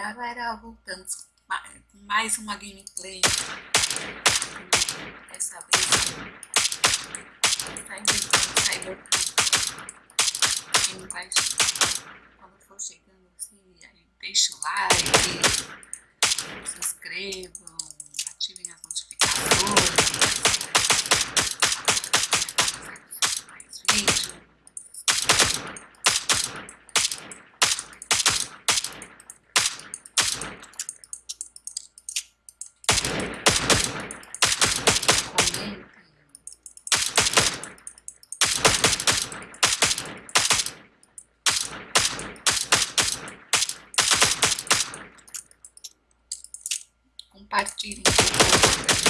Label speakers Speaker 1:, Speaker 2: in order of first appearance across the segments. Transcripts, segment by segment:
Speaker 1: galera, voltamos com mais uma gameplay. Dessa vez tá inventando Cyberpunk. Quem vai quando for chegando assim, deixa o like, se inscrevam, ativem as notificações. Mais vídeos. Compartilhem.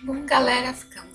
Speaker 1: Bom, galera, ficamos